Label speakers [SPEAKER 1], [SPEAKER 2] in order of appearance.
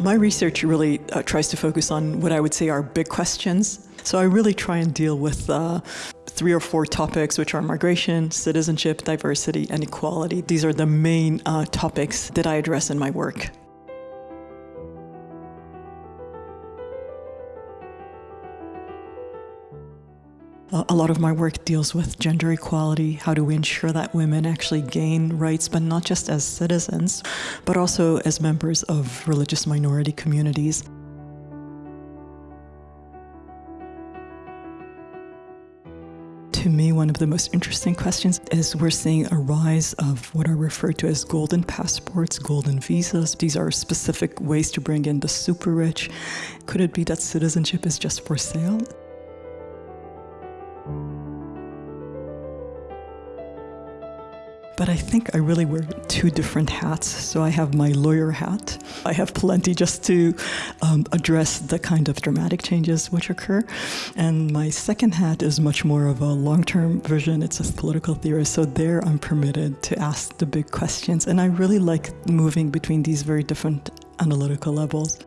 [SPEAKER 1] My research really uh, tries to focus on what I would say are big questions. So I really try and deal with uh, three or four topics, which are migration, citizenship, diversity, and equality. These are the main uh, topics that I address in my work. A lot of my work deals with gender equality, how do we ensure that women actually gain rights, but not just as citizens, but also as members of religious minority communities. To me, one of the most interesting questions is we're seeing a rise of what are referred to as golden passports, golden visas. These are specific ways to bring in the super rich. Could it be that citizenship is just for sale? But I think I really wear two different hats. So I have my lawyer hat. I have plenty just to um, address the kind of dramatic changes which occur. And my second hat is much more of a long-term vision. It's a political theorist. So there I'm permitted to ask the big questions. And I really like moving between these very different analytical levels.